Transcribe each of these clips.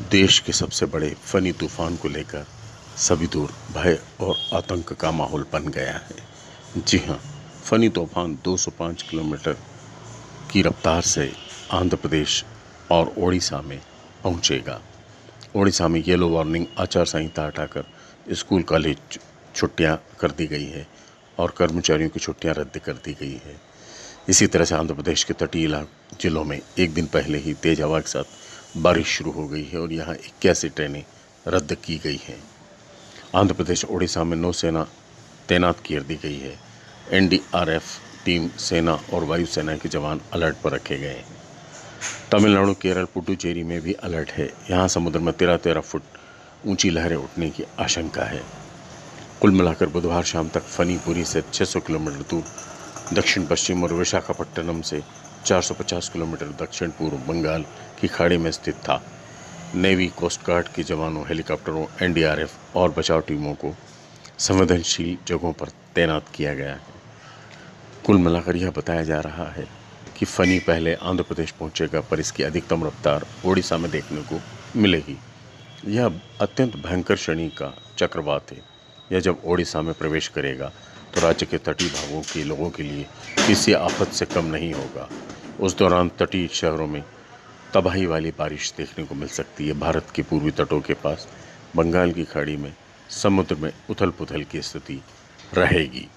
देश के सबसे बड़े फनी तूफ़ान को लेकर सभी दूर भय और आतंक का माहौल बन गया है। जी हाँ फनी तूफ़ान 205 किलोमीटर की रफ्तार से आंध्र प्रदेश और ओडिशा में पहुंचेगा। ओडिशा में येलो वार्निंग, आचार संहिता हटाकर स्कूल, कॉलेज छुट्टियाँ कर दी गई है और कर्मचारियों की छुट्टियाँ रद्द कर दी गई है। इसी तरह से आंध्र प्रदेश के तटीय जिलों में एक दिन पहले ही तेज हवा के साथ बारिश शुरू हो गई है और यहाँ इक्यासी ट्रेनें रद्द की गई हैं। आंध्र प्रदेश, ओडिशा में नौसेना तैनात कर दी गई है। एनडीआरएफ टीम सेना और वायुसेना के जवान अलर्ट पर रखे गए हैं। तमिलनाडु, केरल, पुडुचेरी में भी अलर्ट है। यहाँ समुद्र में तेरह तेरह फुट ऊँची लहरें उठने की आशंका है। कुल मिलाकर बुधवार शाम तक फनीपुरी से 600 किलोमीटर दूर दक्षिण पश्चिम और विशाखापट्टनम से 450 किलोमीटर दक्षिण पूर्व बंगाल की खाड़ी में स्थित था। नेवी कोस्ट गार्ड के जवानों, हेलीकॉप्टरों, एनडीआरएफ और बचाव टीमों को संवेदनशील जगहों पर तैनात किया गया है। कुल मिलाकर यह बताया जा रहा है कि फनी पहले आंध्र प्रदेश पहुंचेगा, पर इसकी अधिकतम रफ्तार ओडिशा में देखने को मिलेगी। यह अत्यंत भयंकर श्रेणी का चक्रवात है। यह जब ओडिशा में प्रवेश करेगा तो राज्य के तटीय भागों के लोगों के लिए किसी आफत से कम नहीं होगा। उस दौरान तटीय शहरों में तबाही वाली बारिश देखने को मिल सकती है। भारत के पूर्वी तटों के पास, बंगाल की खाड़ी में, समुद्र में उथल पुथल की स्थिति रहेगी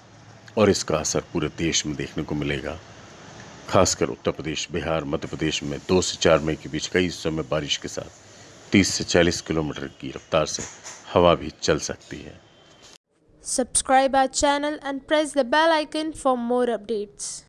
और इसका असर पूरे देश में देखने को मिलेगा। खासकर उत्तर प्रदेश, बिहार, मध्य प्रदेश में दो से चार मई के बीच कई हिस्सों में बारिश के साथ 30 से 40 किलोमीटर की रफ्तार से हवा भी चल सकती है। Subscribe our channel and press the bell icon for more updates.